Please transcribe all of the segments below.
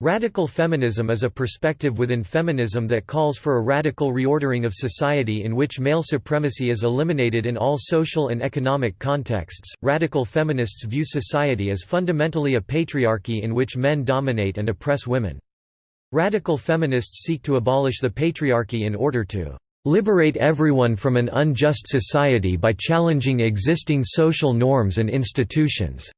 Radical feminism is a perspective within feminism that calls for a radical reordering of society in which male supremacy is eliminated in all social and economic contexts. Radical feminists view society as fundamentally a patriarchy in which men dominate and oppress women. Radical feminists seek to abolish the patriarchy in order to liberate everyone from an unjust society by challenging existing social norms and institutions.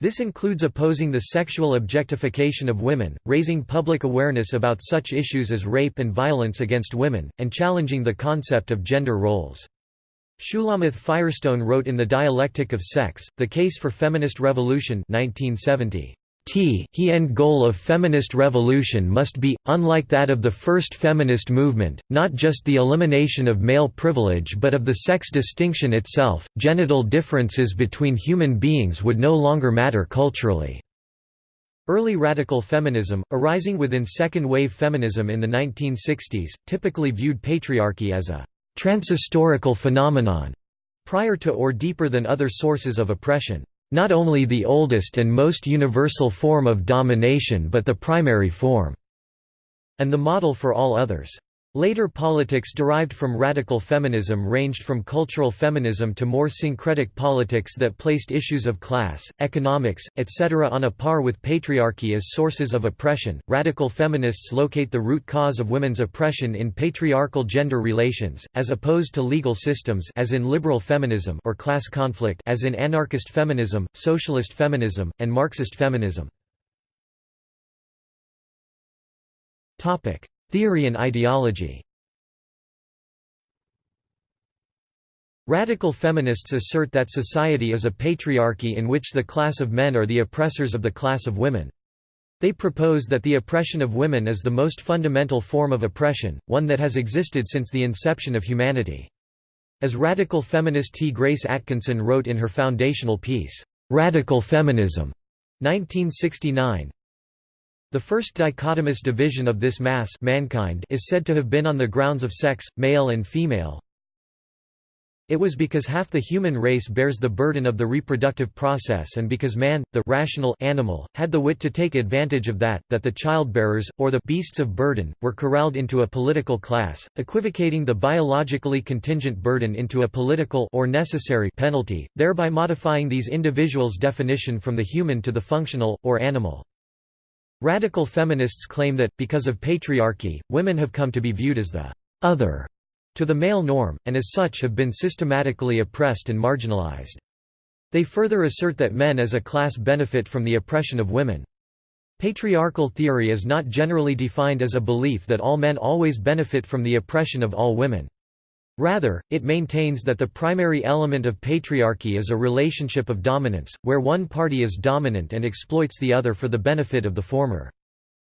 This includes opposing the sexual objectification of women, raising public awareness about such issues as rape and violence against women, and challenging the concept of gender roles. Shulamith Firestone wrote in The Dialectic of Sex, The Case for Feminist Revolution 1970. T he end goal of feminist revolution must be, unlike that of the first feminist movement, not just the elimination of male privilege but of the sex distinction itself. Genital differences between human beings would no longer matter culturally. Early radical feminism, arising within second-wave feminism in the 1960s, typically viewed patriarchy as a transhistorical phenomenon, prior to or deeper than other sources of oppression not only the oldest and most universal form of domination but the primary form", and the model for all others. Later politics derived from radical feminism ranged from cultural feminism to more syncretic politics that placed issues of class, economics, etc. on a par with patriarchy as sources of oppression. Radical feminists locate the root cause of women's oppression in patriarchal gender relations, as opposed to legal systems as in liberal feminism or class conflict as in anarchist feminism, socialist feminism, and Marxist feminism. Topic: Theory and ideology Radical feminists assert that society is a patriarchy in which the class of men are the oppressors of the class of women. They propose that the oppression of women is the most fundamental form of oppression, one that has existed since the inception of humanity. As radical feminist Ti-Grace Atkinson wrote in her foundational piece, "'Radical Feminism' 1969, the first dichotomous division of this mass mankind is said to have been on the grounds of sex, male and female. It was because half the human race bears the burden of the reproductive process and because man, the rational animal, had the wit to take advantage of that, that the childbearers, or the beasts of burden, were corralled into a political class, equivocating the biologically contingent burden into a political or necessary penalty, thereby modifying these individuals' definition from the human to the functional, or animal. Radical feminists claim that, because of patriarchy, women have come to be viewed as the «other» to the male norm, and as such have been systematically oppressed and marginalized. They further assert that men as a class benefit from the oppression of women. Patriarchal theory is not generally defined as a belief that all men always benefit from the oppression of all women. Rather, it maintains that the primary element of patriarchy is a relationship of dominance, where one party is dominant and exploits the other for the benefit of the former.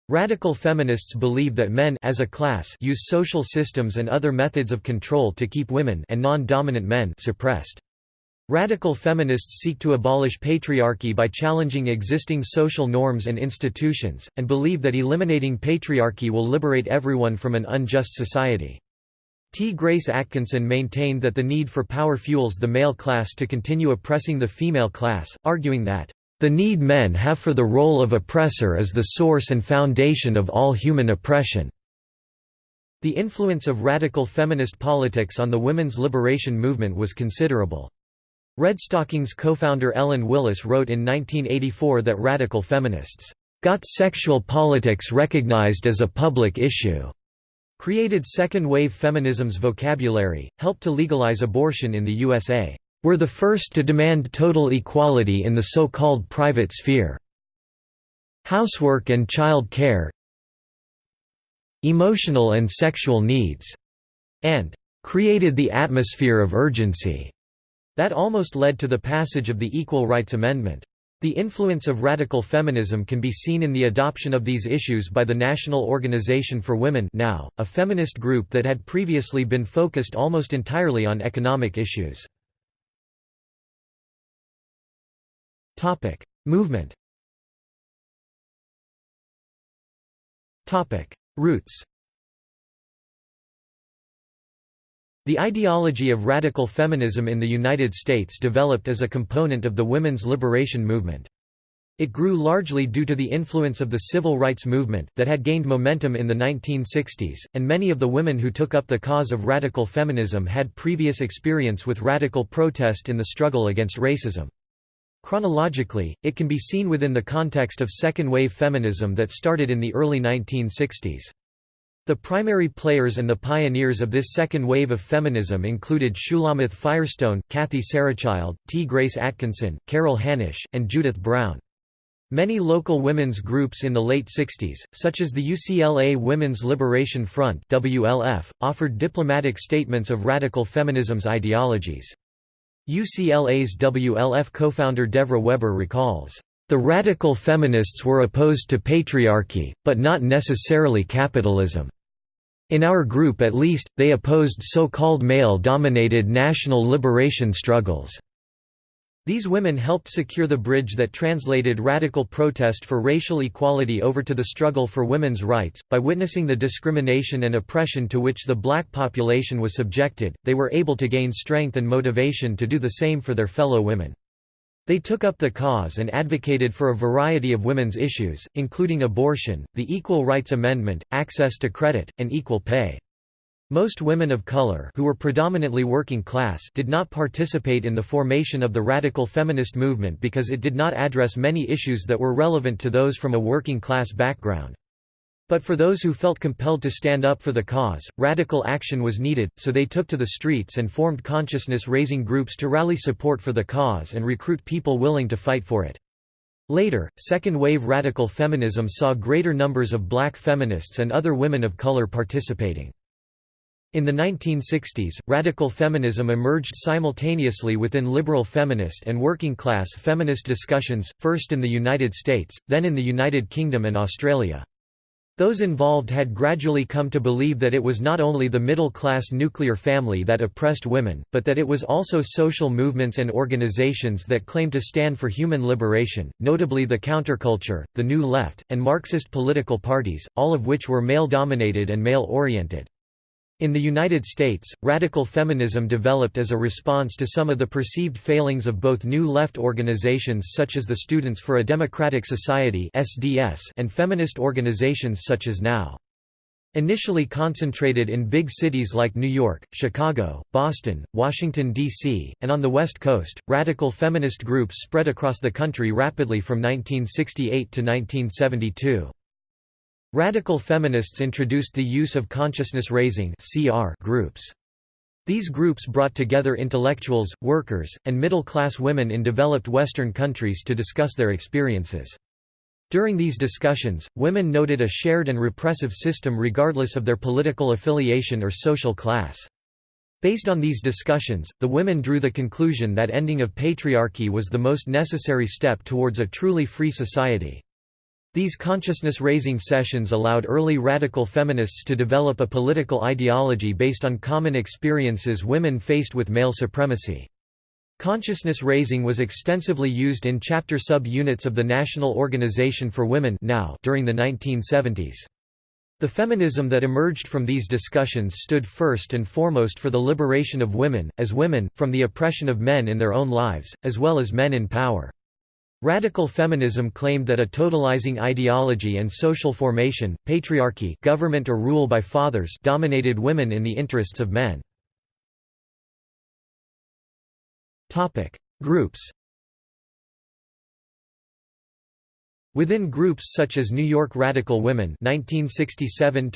Radical feminists believe that men as a class use social systems and other methods of control to keep women and non-dominant men suppressed. Radical feminists seek to abolish patriarchy by challenging existing social norms and institutions, and believe that eliminating patriarchy will liberate everyone from an unjust society. Ti-Grace Atkinson maintained that the need for power fuels the male class to continue oppressing the female class, arguing that, "...the need men have for the role of oppressor is the source and foundation of all human oppression." The influence of radical feminist politics on the women's liberation movement was considerable. Redstockings co-founder Ellen Willis wrote in 1984 that radical feminists, "...got sexual politics recognized as a public issue." Created second-wave feminism's vocabulary, helped to legalize abortion in the USA. Were the first to demand total equality in the so-called private sphere. Housework and child care Emotional and sexual needs, and created the atmosphere of urgency that almost led to the passage of the Equal Rights Amendment. The influence of radical feminism can be seen in the adoption of these issues by the National Organization for Women now, a feminist group that had previously been focused almost entirely on economic issues. Movement Roots The ideology of radical feminism in the United States developed as a component of the women's liberation movement. It grew largely due to the influence of the civil rights movement, that had gained momentum in the 1960s, and many of the women who took up the cause of radical feminism had previous experience with radical protest in the struggle against racism. Chronologically, it can be seen within the context of second-wave feminism that started in the early 1960s. The primary players and the pioneers of this second wave of feminism included Shulamith Firestone, Kathy Sarachild, Ti-Grace Atkinson, Carol Hanisch, and Judith Brown. Many local women's groups in the late 60s, such as the UCLA Women's Liberation Front WLF, offered diplomatic statements of radical feminism's ideologies. UCLA's WLF co-founder Devra Weber recalls, "...the radical feminists were opposed to patriarchy, but not necessarily capitalism. In our group at least, they opposed so-called male-dominated national liberation struggles." These women helped secure the bridge that translated radical protest for racial equality over to the struggle for women's rights. By witnessing the discrimination and oppression to which the black population was subjected, they were able to gain strength and motivation to do the same for their fellow women. They took up the cause and advocated for a variety of women's issues, including abortion, the Equal Rights Amendment, access to credit, and equal pay. Most women of color who were predominantly working class did not participate in the formation of the radical feminist movement because it did not address many issues that were relevant to those from a working class background. But for those who felt compelled to stand up for the cause, radical action was needed, so they took to the streets and formed consciousness-raising groups to rally support for the cause and recruit people willing to fight for it. Later, second-wave radical feminism saw greater numbers of black feminists and other women of color participating. In the 1960s, radical feminism emerged simultaneously within liberal feminist and working-class feminist discussions, first in the United States, then in the United Kingdom and Australia. Those involved had gradually come to believe that it was not only the middle-class nuclear family that oppressed women, but that it was also social movements and organizations that claimed to stand for human liberation, notably the counterculture, the New Left, and Marxist political parties, all of which were male-dominated and male-oriented. In the United States, radical feminism developed as a response to some of the perceived failings of both New Left organizations such as the Students for a Democratic Society and feminist organizations such as NOW. Initially concentrated in big cities like New York, Chicago, Boston, Washington, D.C., and on the West Coast, radical feminist groups spread across the country rapidly from 1968 to 1972. Radical feminists introduced the use of consciousness-raising groups. These groups brought together intellectuals, workers, and middle-class women in developed Western countries to discuss their experiences. During these discussions, women noted a shared and repressive system regardless of their political affiliation or social class. Based on these discussions, the women drew the conclusion that ending of patriarchy was the most necessary step towards a truly free society. These consciousness-raising sessions allowed early radical feminists to develop a political ideology based on common experiences women faced with male supremacy. Consciousness raising was extensively used in chapter sub-units of the National Organization for Women now during the 1970s. The feminism that emerged from these discussions stood first and foremost for the liberation of women, as women, from the oppression of men in their own lives, as well as men in power. Radical feminism claimed that a totalizing ideology and social formation, patriarchy government or rule by fathers dominated women in the interests of men. Groups Within groups such as New York Radical Women 1967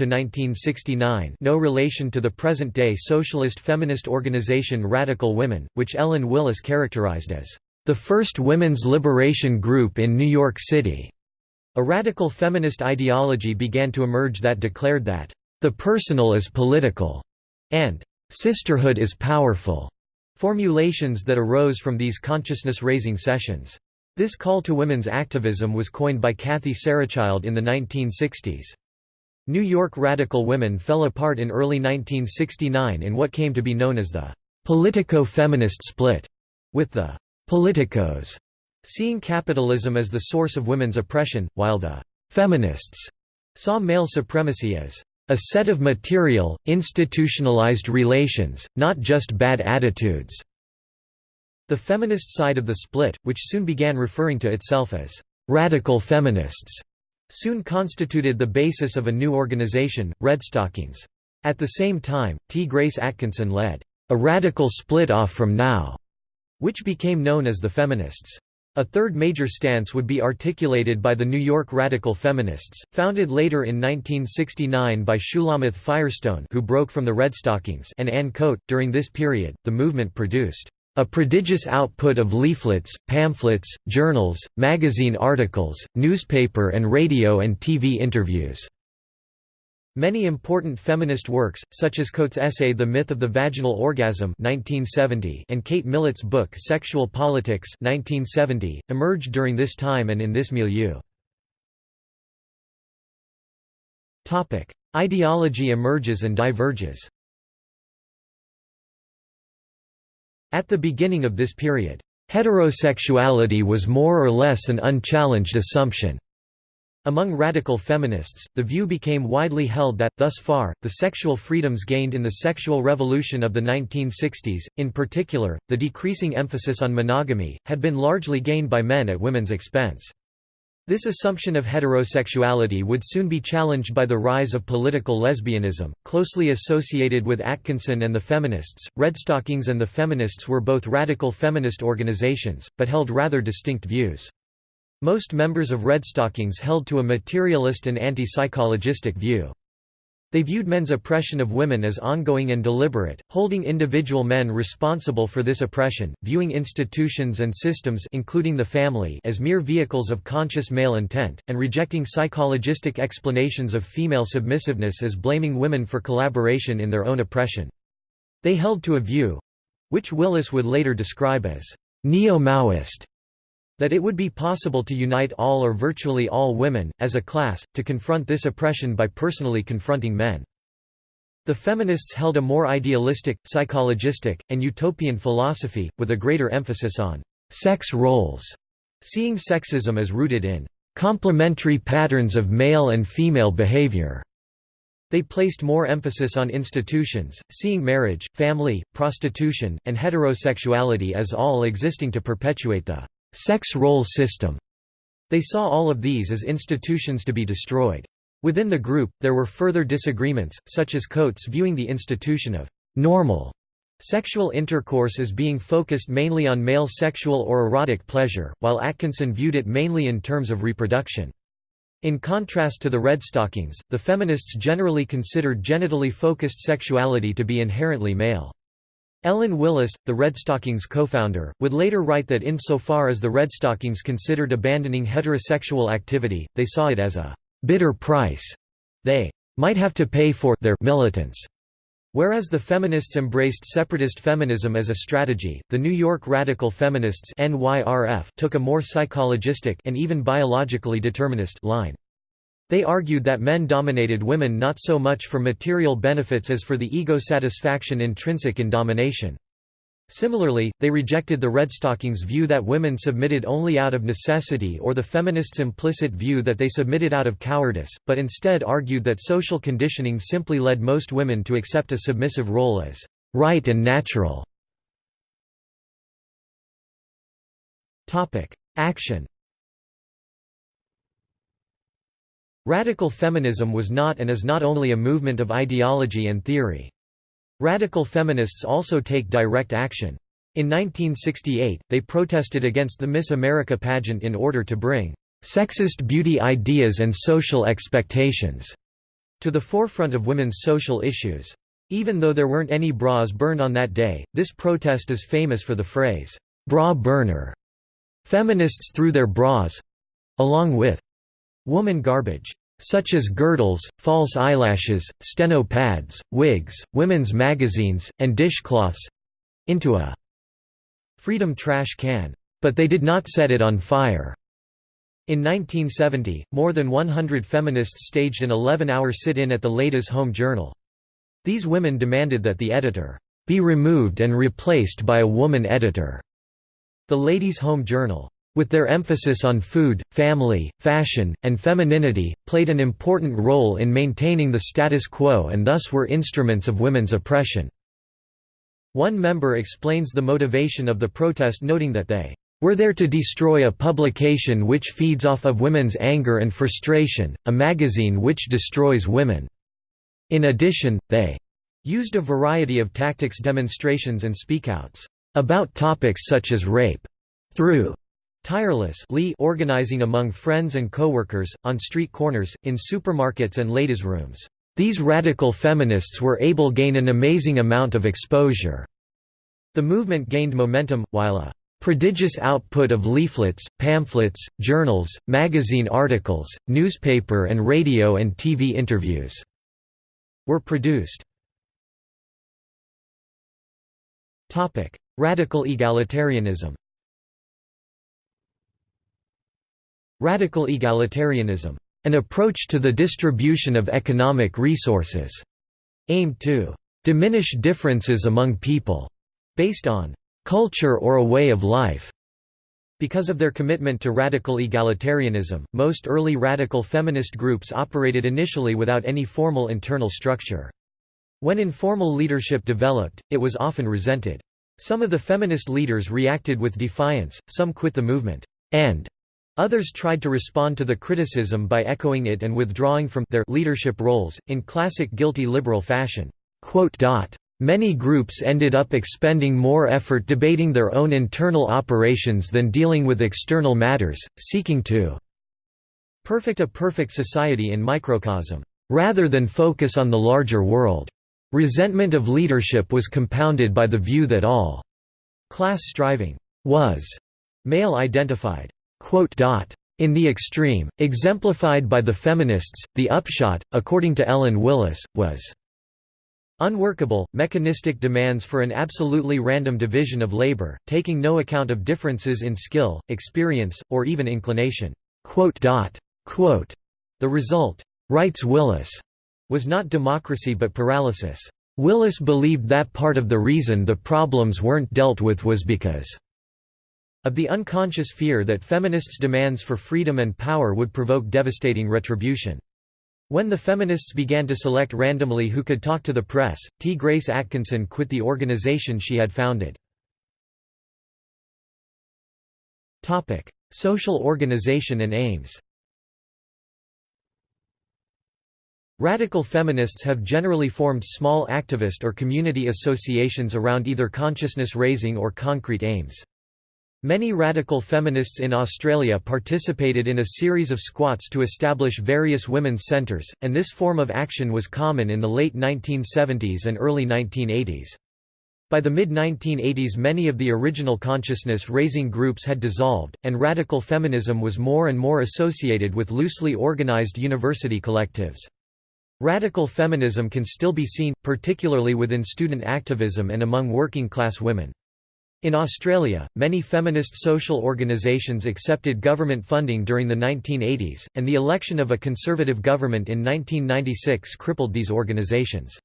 no relation to the present-day socialist feminist organization Radical Women, which Ellen Willis characterized as the first women's liberation group in New York City. A radical feminist ideology began to emerge that declared that, the personal is political, and sisterhood is powerful, formulations that arose from these consciousness-raising sessions. This call to women's activism was coined by Kathy Sarachild in the 1960s. New York radical women fell apart in early 1969 in what came to be known as the politico-feminist split, with the politicos, seeing capitalism as the source of women's oppression, while the feminists saw male supremacy as a set of material, institutionalized relations, not just bad attitudes. The feminist side of the split, which soon began referring to itself as radical feminists soon constituted the basis of a new organization, Redstockings. At the same time, Ti-Grace Atkinson led a radical split-off from NOW, which became known as the Feminists. A third major stance would be articulated by the New York Radical Feminists, founded later in 1969 by Shulamith Firestone who broke from the Redstockings and Anne Koedt. During this period, the movement produced a prodigious output of leaflets, pamphlets, journals, magazine articles, newspaper and radio and TV interviews. Many important feminist works, such as Koedt's essay The Myth of the Vaginal Orgasm 1970 and Kate Millett's book Sexual Politics 1970, emerged during this time and in this milieu. Ideology emerges and diverges At the beginning of this period, heterosexuality was more or less an unchallenged assumption. Among radical feminists, the view became widely held that, thus far, the sexual freedoms gained in the sexual revolution of the 1960s, in particular, the decreasing emphasis on monogamy, had been largely gained by men at women's expense. This assumption of heterosexuality would soon be challenged by the rise of political lesbianism, closely associated with Atkinson and the feminists. Redstockings and the feminists were both radical feminist organizations, but held rather distinct views. Most members of Redstockings held to a materialist and anti-psychologistic view. They viewed men's oppression of women as ongoing and deliberate, holding individual men responsible for this oppression, viewing institutions and systems including the family as mere vehicles of conscious male intent, and rejecting psychologistic explanations of female submissiveness as blaming women for collaboration in their own oppression. They held to a view—which Willis would later describe as neo-Maoist that it would be possible to unite all or virtually all women, as a class, to confront this oppression by personally confronting men. The feminists held a more idealistic, psychologistic, and utopian philosophy, with a greater emphasis on sex roles, seeing sexism as rooted in complementary patterns of male and female behavior. They placed more emphasis on institutions, seeing marriage, family, prostitution, and heterosexuality as all existing to perpetuate the sex role system. They saw all of these as institutions to be destroyed. Within the group, there were further disagreements, such as Koedt's viewing the institution of normal sexual intercourse as being focused mainly on male sexual or erotic pleasure, while Atkinson viewed it mainly in terms of reproduction. In contrast to the Redstockings, the feminists generally considered genitally focused sexuality to be inherently male. Ellen Willis, the Redstockings co-founder, would later write that insofar as the Redstockings considered abandoning heterosexual activity, they saw it as a «bitter price» they «might have to pay for» their militance. Whereas the feminists embraced separatist feminism as a strategy, the New York Radical Feminists took a more psychologistic and even biologically determinist line. They argued that men dominated women not so much for material benefits as for the ego satisfaction intrinsic in domination. Similarly, they rejected the Redstockings' view that women submitted only out of necessity or the feminists' implicit view that they submitted out of cowardice, but instead argued that social conditioning simply led most women to accept a submissive role as right and natural. Action Radical feminism was not and is not only a movement of ideology and theory. Radical feminists also take direct action. In 1968, they protested against the Miss America pageant in order to bring sexist beauty ideas and social expectations to the forefront of women's social issues. Even though there weren't any bras burned on that day, this protest is famous for the phrase, bra burner. Feminists threw their bras along with Woman garbage such as girdles, false eyelashes, steno pads, wigs, women's magazines, and dishcloths into a freedom trash can. But they did not set it on fire. In 1970, more than 100 feminists staged an 11-hour sit-in at the Ladies' Home Journal. These women demanded that the editor be removed and replaced by a woman editor. The Ladies' Home Journal with their emphasis on food, family, fashion, and femininity, played an important role in maintaining the status quo and thus were instruments of women's oppression. One member explains the motivation of the protest noting that they We're there to destroy a publication which feeds off of women's anger and frustration, a magazine which destroys women." In addition, they used a variety of tactics demonstrations and speakouts about topics such as rape through tirelessly organizing among friends and coworkers, on street corners, in supermarkets and ladies' rooms. These radical feminists were able gain an amazing amount of exposure. The movement gained momentum, while a prodigious output of leaflets, pamphlets, journals, magazine articles, newspaper and radio and TV interviews were produced. Radical egalitarianism Radical egalitarianism, an approach to the distribution of economic resources, aimed to diminish differences among people, based on culture or a way of life. Because of their commitment to radical egalitarianism, most early radical feminist groups operated initially without any formal internal structure. When informal leadership developed, it was often resented. Some of the feminist leaders reacted with defiance, some quit the movement, and others tried to respond to the criticism by echoing it and withdrawing from their leadership roles, in classic guilty liberal fashion. Many groups ended up expending more effort debating their own internal operations than dealing with external matters, seeking to perfect a perfect society in microcosm, rather than focus on the larger world. Resentment of leadership was compounded by the view that all class striving was male-identified. In the extreme, exemplified by the feminists, the upshot, according to Ellen Willis, was Unworkable, mechanistic demands for an absolutely random division of labor, taking no account of differences in skill, experience, or even inclination." The result, writes Willis, was not democracy but paralysis. Willis believed that part of the reason the problems weren't dealt with was because of the unconscious fear that feminists' demands for freedom and power would provoke devastating retribution. When the feminists began to select randomly who could talk to the press, Ti-Grace Atkinson quit the organization she had founded. Social organization and aims Radical feminists have generally formed small activist or community associations around either consciousness raising or concrete aims. Many radical feminists in Australia participated in a series of squats to establish various women's centres, and this form of action was common in the late 1970s and early 1980s. By the mid-1980s many of the original consciousness-raising groups had dissolved, and radical feminism was more and more associated with loosely organized university collectives. Radical feminism can still be seen, particularly within student activism and among working-class women. In Australia, many feminist social organisations accepted government funding during the 1980s, and the election of a conservative government in 1996 crippled these organisations.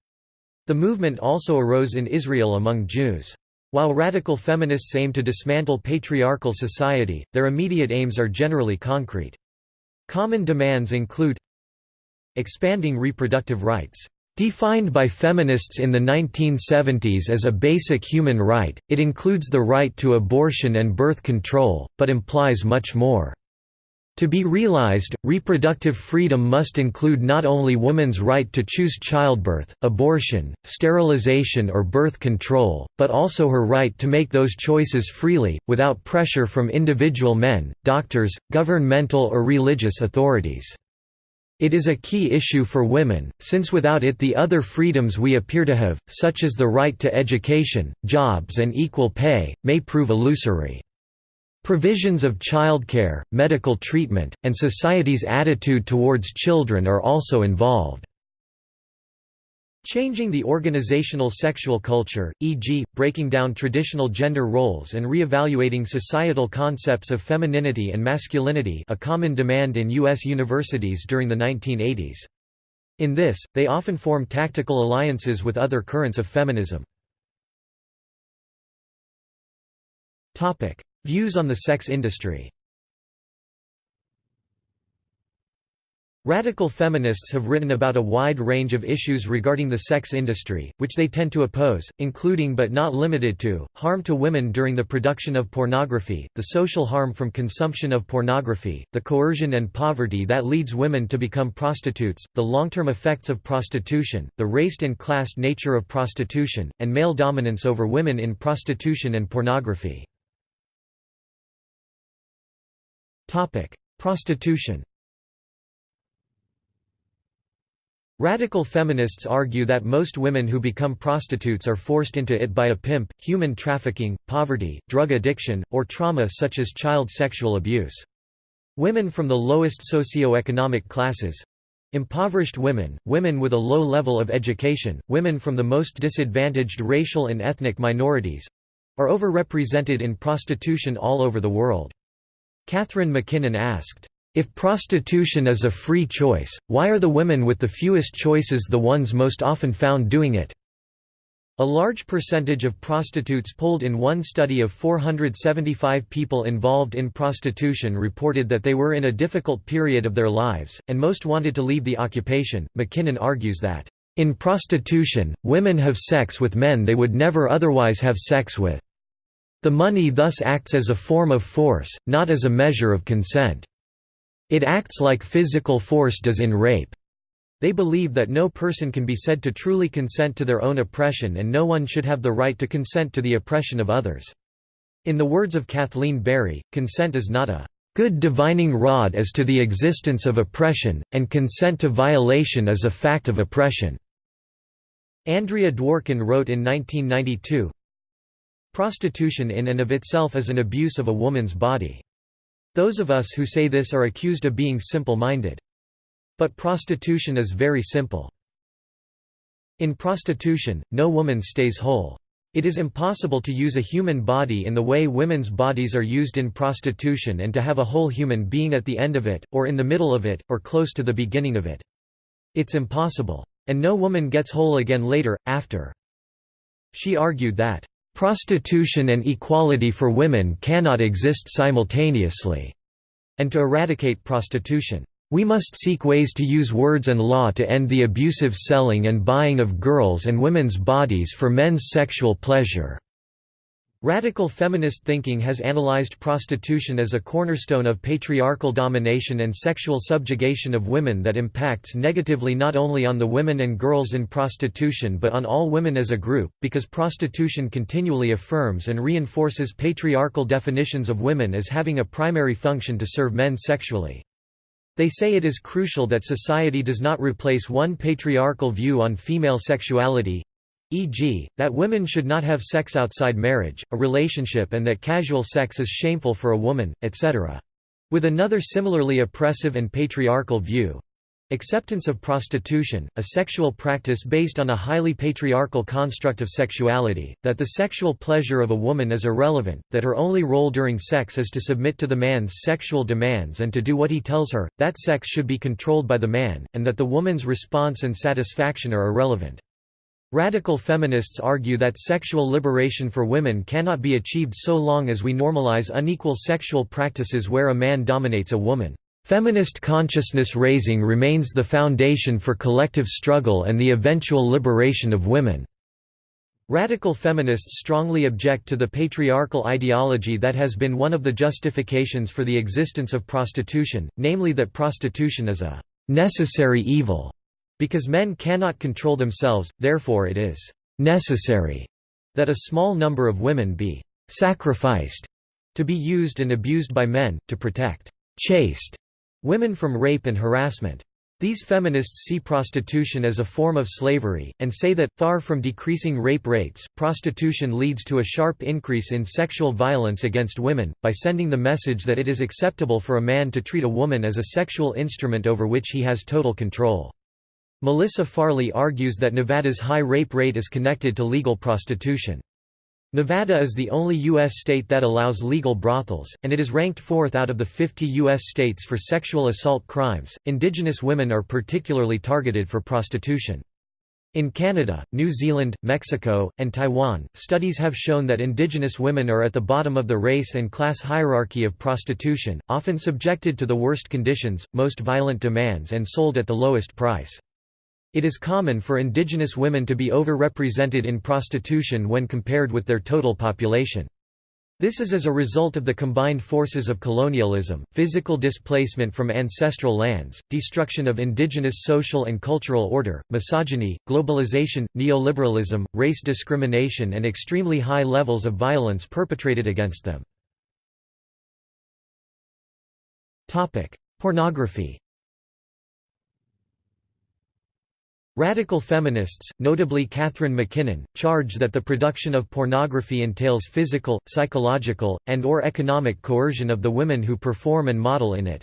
The movement also arose in Israel among Jews. While radical feminists aim to dismantle patriarchal society, their immediate aims are generally concrete. Common demands include expanding reproductive rights Defined by feminists in the 1970s as a basic human right, it includes the right to abortion and birth control, but implies much more. To be realized, reproductive freedom must include not only woman's right to choose childbirth, abortion, sterilization or birth control, but also her right to make those choices freely, without pressure from individual men, doctors, governmental or religious authorities. It is a key issue for women, since without it the other freedoms we appear to have, such as the right to education, jobs and equal pay, may prove illusory. Provisions of childcare, medical treatment, and society's attitude towards children are also involved. Changing the organizational sexual culture, e.g., breaking down traditional gender roles and re-evaluating societal concepts of femininity and masculinity a common demand in U.S. universities during the 1980s. In this, they often form tactical alliances with other currents of feminism. Views on the sex industry Radical feminists have written about a wide range of issues regarding the sex industry, which they tend to oppose, including but not limited to, harm to women during the production of pornography, the social harm from consumption of pornography, the coercion and poverty that leads women to become prostitutes, the long-term effects of prostitution, the race and class nature of prostitution, and male dominance over women in prostitution and pornography. Prostitution Radical feminists argue that most women who become prostitutes are forced into it by a pimp, human trafficking, poverty, drug addiction, or trauma such as child sexual abuse. Women from the lowest socio-economic classes—impoverished women, women with a low level of education, women from the most disadvantaged racial and ethnic minorities—are overrepresented in prostitution all over the world. Catharine MacKinnon asked, if prostitution is a free choice, why are the women with the fewest choices the ones most often found doing it? A large percentage of prostitutes polled in one study of 475 people involved in prostitution reported that they were in a difficult period of their lives, and most wanted to leave the occupation. MacKinnon argues that, in prostitution, women have sex with men they would never otherwise have sex with. The money thus acts as a form of force, not as a measure of consent. It acts like physical force does in rape. They believe that no person can be said to truly consent to their own oppression and no one should have the right to consent to the oppression of others. In the words of Kathleen Barry, consent is not a good divining rod as to the existence of oppression, and consent to violation is a fact of oppression." Andrea Dworkin wrote in 1992, Prostitution in and of itself is an abuse of a woman's body. Those of us who say this are accused of being simple-minded. But prostitution is very simple. In prostitution, no woman stays whole. It is impossible to use a human body in the way women's bodies are used in prostitution and to have a whole human being at the end of it, or in the middle of it, or close to the beginning of it. It's impossible. And no woman gets whole again later, after. She argued that, Prostitution and equality for women cannot exist simultaneously. And to eradicate prostitution, we must seek ways to use words and law to end the abusive selling and buying of girls' and women's bodies for men's sexual pleasure. Radical feminist thinking has analyzed prostitution as a cornerstone of patriarchal domination and sexual subjugation of women that impacts negatively not only on the women and girls in prostitution but on all women as a group, because prostitution continually affirms and reinforces patriarchal definitions of women as having a primary function to serve men sexually. They say it is crucial that society does not replace one patriarchal view on female sexuality, e.g., that women should not have sex outside marriage, a relationship and that casual sex is shameful for a woman, etc. With another similarly oppressive and patriarchal view, Acceptance of prostitution, a sexual practice based on a highly patriarchal construct of sexuality, that the sexual pleasure of a woman is irrelevant, that her only role during sex is to submit to the man's sexual demands and to do what he tells her, that sex should be controlled by the man, and that the woman's response and satisfaction are irrelevant. Radical feminists argue that sexual liberation for women cannot be achieved so long as we normalize unequal sexual practices where a man dominates a woman. Feminist consciousness raising remains the foundation for collective struggle and the eventual liberation of women. Radical feminists strongly object to the patriarchal ideology that has been one of the justifications for the existence of prostitution, namely that prostitution is a necessary evil because men cannot control themselves, therefore it is «necessary» that a small number of women be «sacrificed» to be used and abused by men, to protect «chaste» women from rape and harassment. These feminists see prostitution as a form of slavery, and say that, far from decreasing rape rates, prostitution leads to a sharp increase in sexual violence against women, by sending the message that it is acceptable for a man to treat a woman as a sexual instrument over which he has total control. Melissa Farley argues that Nevada's high rape rate is connected to legal prostitution. Nevada is the only U.S. state that allows legal brothels, and it is ranked fourth out of the 50 U.S. states for sexual assault crimes. Indigenous women are particularly targeted for prostitution. In Canada, New Zealand, Mexico, and Taiwan, studies have shown that Indigenous women are at the bottom of the race and class hierarchy of prostitution, often subjected to the worst conditions, most violent demands and sold at the lowest price. It is common for Indigenous women to be overrepresented in prostitution when compared with their total population. This is as a result of the combined forces of colonialism, physical displacement from ancestral lands, destruction of indigenous social and cultural order, misogyny, globalization, neoliberalism, race discrimination and extremely high levels of violence perpetrated against them. Pornography Radical feminists, notably Catharine MacKinnon, charge that the production of pornography entails physical, psychological, and or economic coercion of the women who perform and model in it.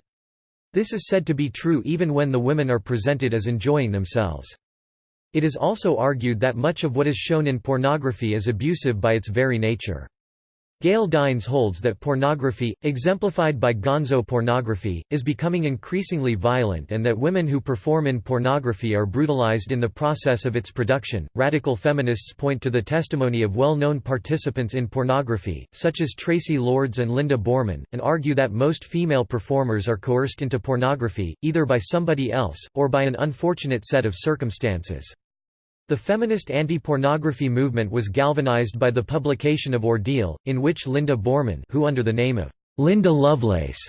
This is said to be true even when the women are presented as enjoying themselves. It is also argued that much of what is shown in pornography is abusive by its very nature. Gail Dines holds that pornography, exemplified by gonzo pornography, is becoming increasingly violent and that women who perform in pornography are brutalized in the process of its production. Radical feminists point to the testimony of well known participants in pornography, such as Traci Lords and Linda Boreman, and argue that most female performers are coerced into pornography, either by somebody else, or by an unfortunate set of circumstances. The feminist anti-pornography movement was galvanized by the publication of Ordeal, in which Linda Boreman who under the name of Linda Lovelace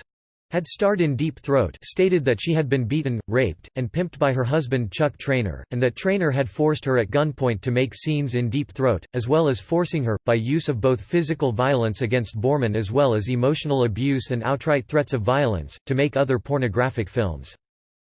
had starred in Deep Throat stated that she had been beaten, raped, and pimped by her husband Chuck Traynor, and that Traynor had forced her at gunpoint to make scenes in Deep Throat, as well as forcing her, by use of both physical violence against Boreman as well as emotional abuse and outright threats of violence, to make other pornographic films.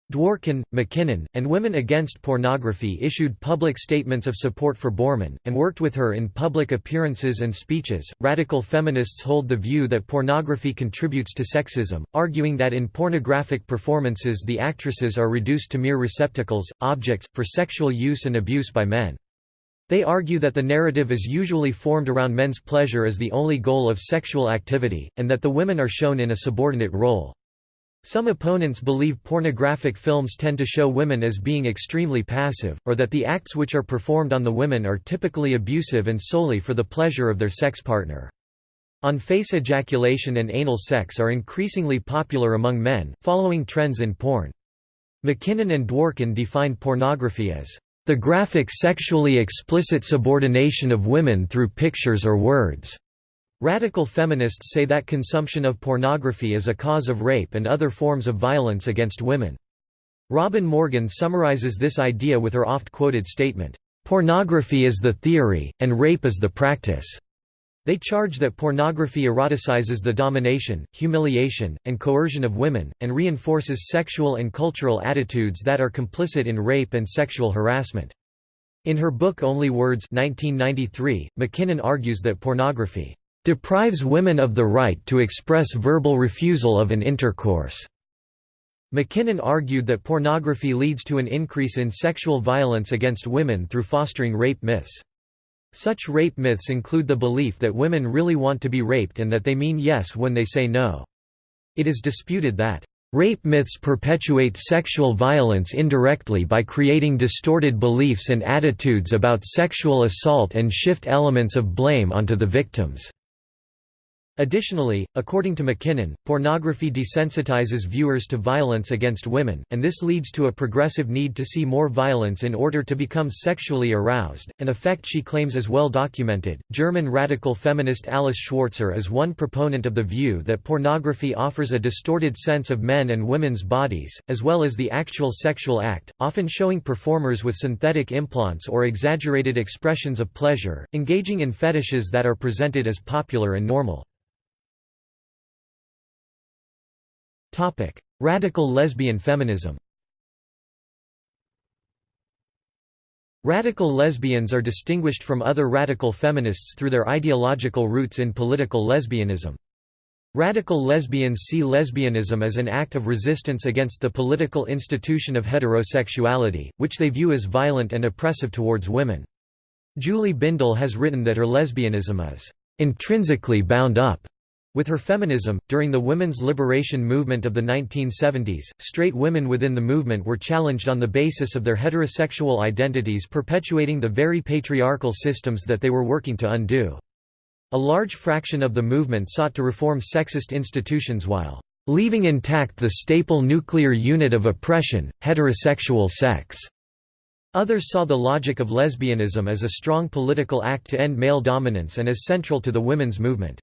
Dworkin, MacKinnon, and Women Against Pornography issued public statements of support for Boreman, and worked with her in public appearances and speeches. Radical feminists hold the view that pornography contributes to sexism, arguing that in pornographic performances the actresses are reduced to mere receptacles, objects, for sexual use and abuse by men. They argue that the narrative is usually formed around men's pleasure as the only goal of sexual activity, and that the women are shown in a subordinate role. Some opponents believe pornographic films tend to show women as being extremely passive, or that the acts which are performed on the women are typically abusive and solely for the pleasure of their sex partner. On-face ejaculation and anal sex are increasingly popular among men, following trends in porn. MacKinnon and Dworkin defined pornography as the graphic sexually explicit subordination of women through pictures or words. Radical feminists say that consumption of pornography is a cause of rape and other forms of violence against women. Robin Morgan summarizes this idea with her oft-quoted statement, "...pornography is the theory, and rape is the practice." They charge that pornography eroticizes the domination, humiliation, and coercion of women, and reinforces sexual and cultural attitudes that are complicit in rape and sexual harassment. In her book Only Words 1993, MacKinnon argues that pornography deprives women of the right to express verbal refusal of an intercourse. MacKinnon argued that pornography leads to an increase in sexual violence against women through fostering rape myths. Such rape myths include the belief that women really want to be raped and that they mean yes when they say no. It is disputed that Rape myths perpetuate sexual violence indirectly by creating distorted beliefs and attitudes about sexual assault and shift elements of blame onto the victims. Additionally, according to MacKinnon, pornography desensitizes viewers to violence against women, and this leads to a progressive need to see more violence in order to become sexually aroused, an effect she claims is well documented. German radical feminist Alice Schwarzer is one proponent of the view that pornography offers a distorted sense of men and women's bodies, as well as the actual sexual act, often showing performers with synthetic implants or exaggerated expressions of pleasure, engaging in fetishes that are presented as popular and normal. Radical lesbian feminism Radical lesbians are distinguished from other radical feminists through their ideological roots in political lesbianism. Radical lesbians see lesbianism as an act of resistance against the political institution of heterosexuality, which they view as violent and oppressive towards women. Julie Bindel has written that her lesbianism is intrinsically bound up With her feminism, during the women's liberation movement of the 1970s, straight women within the movement were challenged on the basis of their heterosexual identities perpetuating the very patriarchal systems that they were working to undo. A large fraction of the movement sought to reform sexist institutions while leaving intact the staple nuclear unit of oppression, heterosexual sex. Others saw the logic of lesbianism as a strong political act to end male dominance and as central to the women's movement.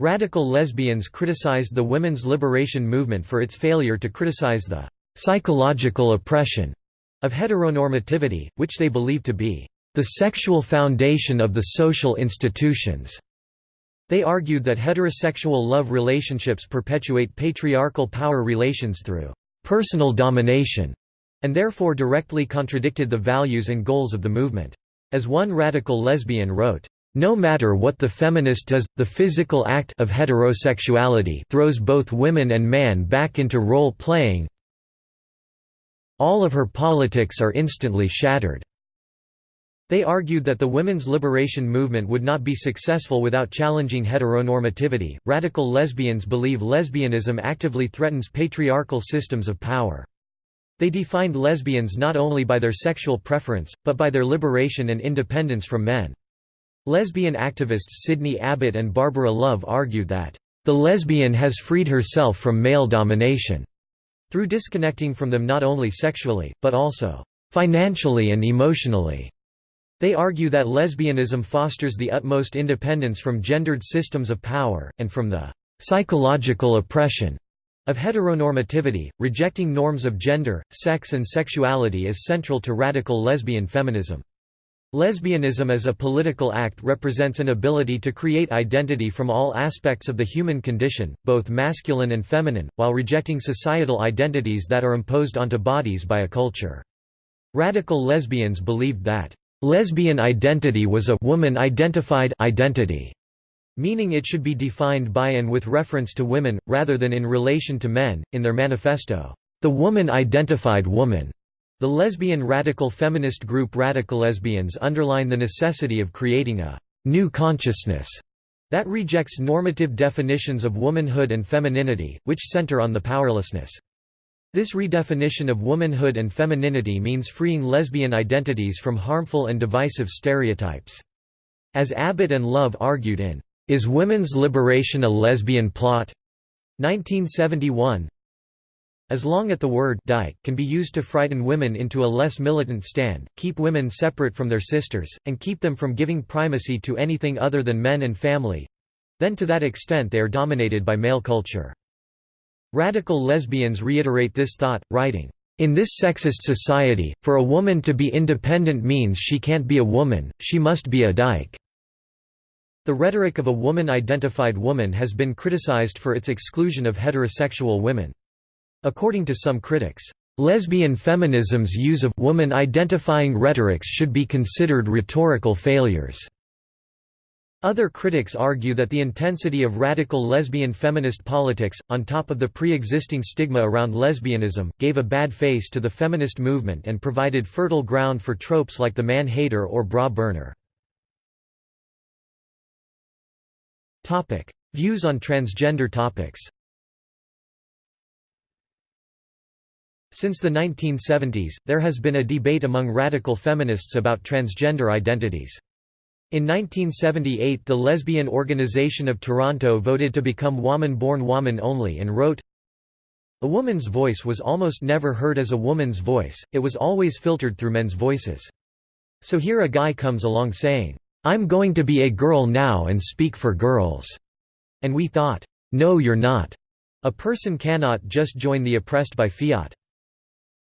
Radical lesbians criticized the women's liberation movement for its failure to criticize the psychological oppression of heteronormativity, which they believed to be the sexual foundation of the social institutions. They argued that heterosexual love relationships perpetuate patriarchal power relations through personal domination, and therefore directly contradicted the values and goals of the movement. As one radical lesbian wrote, no matter what the feminist does, the physical act of heterosexuality throws both women and man back into role-playing. All of her politics are instantly shattered. They argued that the women's liberation movement would not be successful without challenging heteronormativity. Radical lesbians believe lesbianism actively threatens patriarchal systems of power. They defined lesbians not only by their sexual preference, but by their liberation and independence from men. Lesbian activists Sidney Abbott and Barbara Love argued that, "...the lesbian has freed herself from male domination," through disconnecting from them not only sexually, but also, "...financially and emotionally." They argue that lesbianism fosters the utmost independence from gendered systems of power, and from the "...psychological oppression." of heteronormativity, rejecting norms of gender, sex and sexuality is central to radical lesbian feminism. Lesbianism as a political act represents an ability to create identity from all aspects of the human condition, both masculine and feminine, while rejecting societal identities that are imposed onto bodies by a culture. Radical lesbians believed that, "...lesbian identity was a woman-identified identity", meaning it should be defined by and with reference to women, rather than in relation to men. In their manifesto, "...the woman-identified woman", the lesbian radical feminist group Radical Lesbians underline the necessity of creating a «new consciousness» that rejects normative definitions of womanhood and femininity, which center on the powerlessness. This redefinition of womanhood and femininity means freeing lesbian identities from harmful and divisive stereotypes. As Abbott and Love argued in Is Women's Liberation a Lesbian Plot? 1971, as long as the word dyke can be used to frighten women into a less militant stand, keep women separate from their sisters, and keep them from giving primacy to anything other than men and family—then to that extent they are dominated by male culture. Radical lesbians reiterate this thought, writing, in this sexist society, for a woman to be independent means she can't be a woman, she must be a dyke. The rhetoric of a woman-identified woman has been criticized for its exclusion of heterosexual women. According to some critics, lesbian feminism's use of woman-identifying rhetorics should be considered rhetorical failures. Other critics argue that the intensity of radical lesbian feminist politics, on top of the pre-existing stigma around lesbianism, gave a bad face to the feminist movement and provided fertile ground for tropes like the man-hater or bra burner. Views on transgender topics Since the 1970s, there has been a debate among radical feminists about transgender identities. In 1978 the Lesbian Organization of Toronto voted to become woman-born woman only and wrote, A woman's voice was almost never heard as a woman's voice, it was always filtered through men's voices. So here a guy comes along saying, I'm going to be a girl now and speak for girls. And we thought, no you're not. A person cannot just join the oppressed by fiat.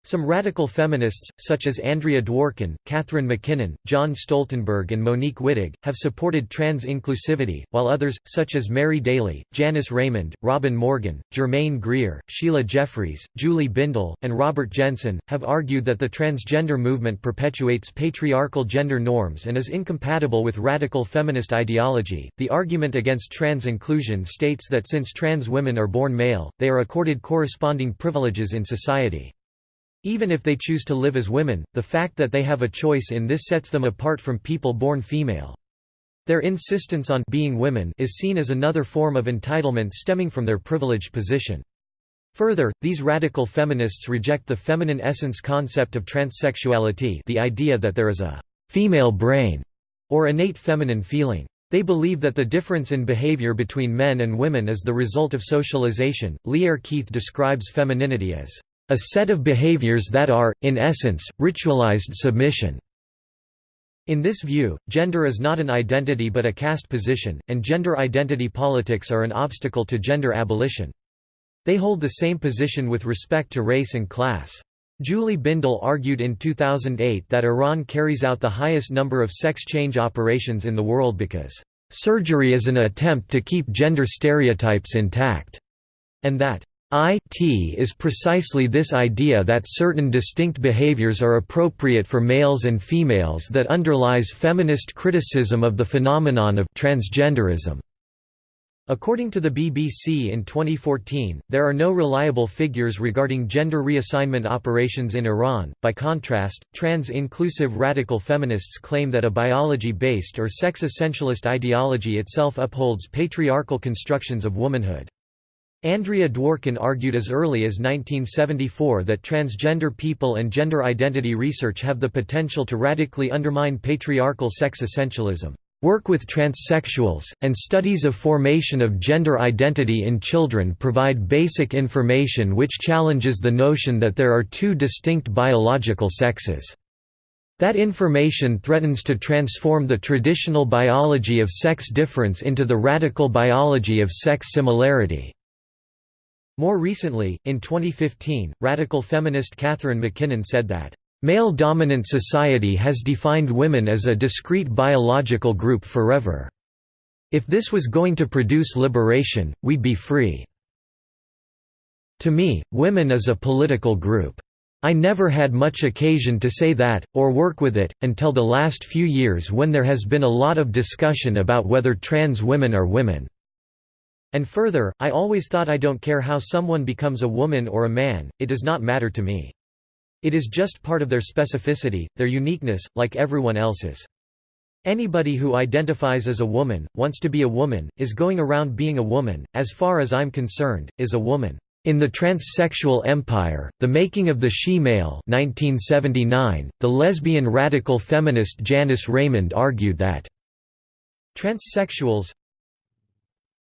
Some radical feminists, such as Andrea Dworkin, Catharine MacKinnon, John Stoltenberg and Monique Wittig, have supported trans inclusivity, while others, such as Mary Daly, Janice Raymond, Robin Morgan, Germaine Greer, Sheila Jeffreys, Julie Bindel, and Robert Jensen, have argued that the transgender movement perpetuates patriarchal gender norms and is incompatible with radical feminist ideology. The argument against trans inclusion states that since trans women are born male, they are accorded corresponding privileges in society. Even if they choose to live as women, the fact that they have a choice in this sets them apart from people born female. Their insistence on being women is seen as another form of entitlement stemming from their privileged position. Further, these radical feminists reject the feminine essence concept of transsexuality the idea that there is a «female brain» or innate feminine feeling. They believe that the difference in behavior between men and women is the result of socialization. Lierre Keith describes femininity as a set of behaviors that are, in essence, ritualized submission. In this view, gender is not an identity but a caste position, and gender identity politics are an obstacle to gender abolition. They hold the same position with respect to race and class. Julie Bindel argued in 2008 that Iran carries out the highest number of sex change operations in the world because, "...surgery is an attempt to keep gender stereotypes intact," and that, IT is precisely this idea that certain distinct behaviors are appropriate for males and females that underlies feminist criticism of the phenomenon of transgenderism. According to the BBC in 2014, there are no reliable figures regarding gender reassignment operations in Iran. By contrast, trans inclusive radical feminists claim that a biology based or sex essentialist ideology itself upholds patriarchal constructions of womanhood. Andrea Dworkin argued as early as 1974 that transgender people and gender identity research have the potential to radically undermine patriarchal sex essentialism. Work with transsexuals, and studies of formation of gender identity in children provide basic information which challenges the notion that there are two distinct biological sexes. That information threatens to transform the traditional biology of sex difference into the radical biology of sex similarity. More recently, in 2015, radical feminist Catharine MacKinnon said that Male-dominant society has defined women as a discrete biological group forever. If this was going to produce liberation, we'd be free. To me, women is a political group. I never had much occasion to say that, or work with it, until the last few years when there has been a lot of discussion about whether trans women are women. And further, I always thought I don't care how someone becomes a woman or a man, it does not matter to me. It is just part of their specificity, their uniqueness, like everyone else's. Anybody who identifies as a woman, wants to be a woman, is going around being a woman, as far as I'm concerned, is a woman. In the Transsexual Empire, The Making of the She-Male 1979, the lesbian radical feminist Janice Raymond argued that transsexuals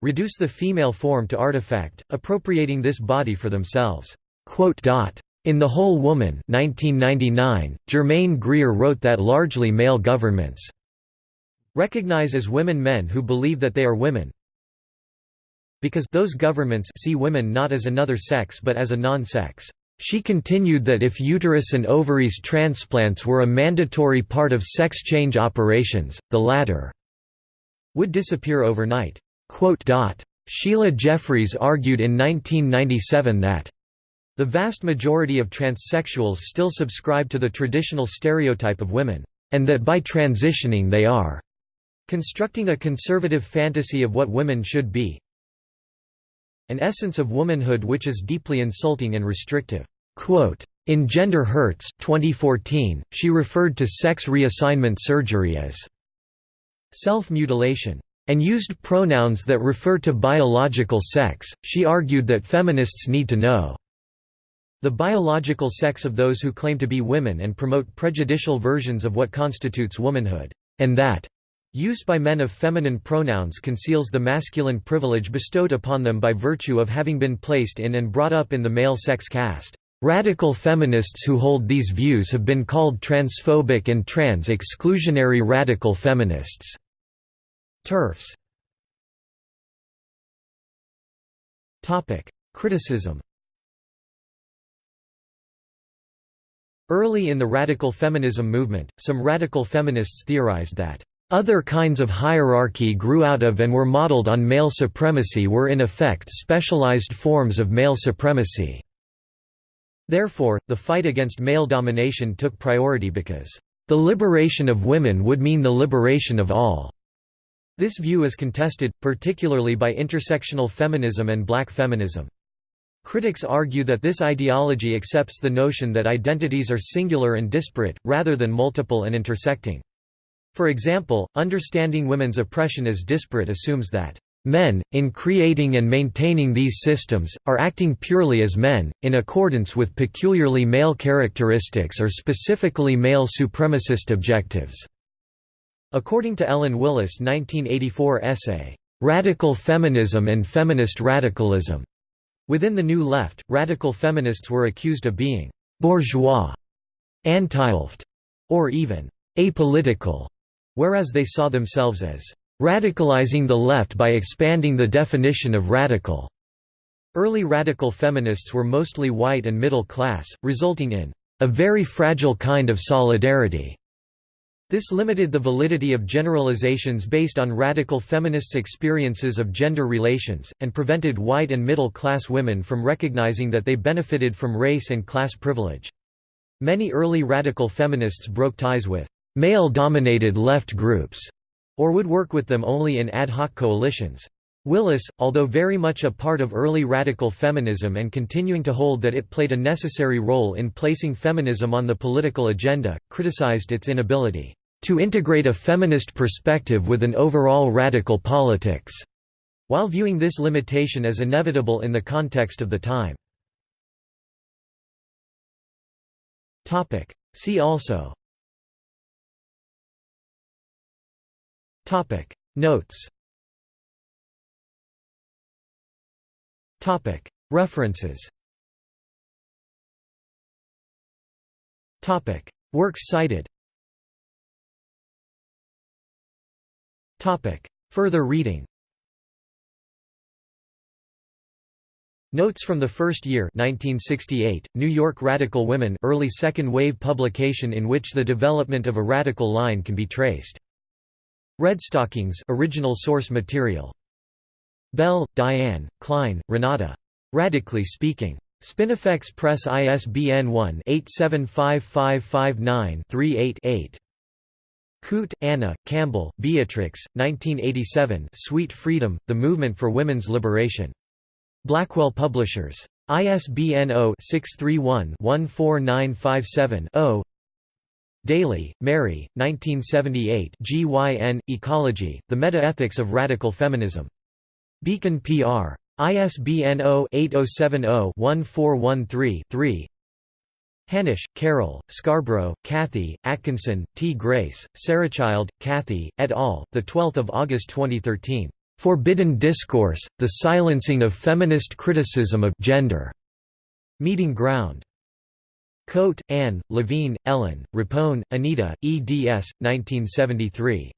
reduce the female form to artifact, appropriating this body for themselves. In The Whole Woman 1999, Germaine Greer wrote that largely male governments recognize as women men who believe that they are women because those governments see women not as another sex but as a non-sex. She continued that if uterus and ovaries transplants were a mandatory part of sex change operations, the latter would disappear overnight. Sheila Jeffreys argued in 1997 that the vast majority of transsexuals still subscribe to the traditional stereotype of women, and that by transitioning they are constructing a conservative fantasy of what women should be an essence of womanhood which is deeply insulting and restrictive. In Gender Hurts 2014, she referred to sex reassignment surgery as self-mutilation and used pronouns that refer to biological sex. She argued that feminists need to know the biological sex of those who claim to be women and promote prejudicial versions of what constitutes womanhood, and that use by men of feminine pronouns conceals the masculine privilege bestowed upon them by virtue of having been placed in and brought up in the male sex caste. Radical feminists who hold these views have been called transphobic and trans-exclusionary radical feminists. TERFs Criticism Early in the radical feminism movement, some radical feminists theorized that other kinds of hierarchy grew out of and were modeled on male supremacy were in effect specialized forms of male supremacy. Therefore, the fight against male domination took priority because, "...the liberation of women would mean the liberation of all." This view is contested, particularly by intersectional feminism and black feminism. Critics argue that this ideology accepts the notion that identities are singular and disparate, rather than multiple and intersecting. For example, understanding women's oppression as disparate assumes that Men, in creating and maintaining these systems, are acting purely as men, in accordance with peculiarly male characteristics or specifically male supremacist objectives." According to Ellen Willis' 1984 essay, "'Radical Feminism and Feminist Radicalism' Within the New Left, radical feminists were accused of being «bourgeois», «antileft», or even «apolitical», whereas they saw themselves as radicalizing the left by expanding the definition of radical. Early radical feminists were mostly white and middle class, resulting in a very fragile kind of solidarity. This limited the validity of generalizations based on radical feminists' experiences of gender relations, and prevented white and middle-class women from recognizing that they benefited from race and class privilege. Many early radical feminists broke ties with male-dominated left groups or would work with them only in ad hoc coalitions. Willis, although very much a part of early radical feminism and continuing to hold that it played a necessary role in placing feminism on the political agenda, criticized its inability to integrate a feminist perspective with an overall radical politics, while viewing this limitation as inevitable in the context of the time. See also Notes References. Works cited. Further reading. Notes from the First Year 1968, New York Radical Women early second wave publication in which the development of a radical line can be traced. Redstockings original source material. Bell, Diane, Klein, Renata. Radically Speaking. Spinifex Press ISBN 1-875559-38-8. Coote, Anna, Campbell, Beatrix, 1987 Sweet Freedom, The Movement for Women's Liberation. Blackwell Publishers. ISBN 0-631-14957-0 Daly, Mary, 1978 GYN, Ecology, The Meta-Ethics of Radical Feminism. Beacon PR. ISBN 0-8070-1413-3 Hanisch, Carol, Scarborough, Kathy, Atkinson, Ti-Grace, Sarachild, Kathy, et al., 12 August 2013. "'Forbidden Discourse, The Silencing of Feminist Criticism of Gender' Meeting Ground. Koedt, Anne, Levine, Ellen, Rapone, Anita, eds. 1973.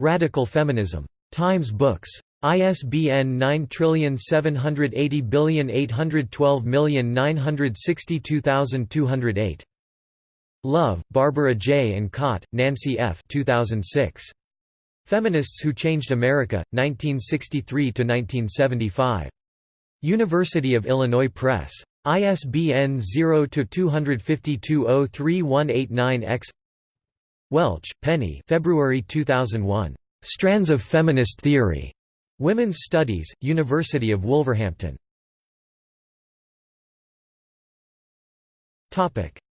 Radical Feminism. Times Books. ISBN 9780812962208. Love, Barbara J. and Cott, Nancy F. 2006. Feminists Who Changed America, 1963–1975. University of Illinois Press. ISBN 0-252-03189-X Welch, Penny February 2001. Strands of Feminist Theory. Women's Studies, University of Wolverhampton.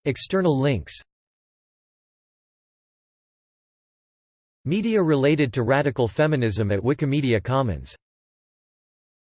External links Media related to radical feminism at Wikimedia Commons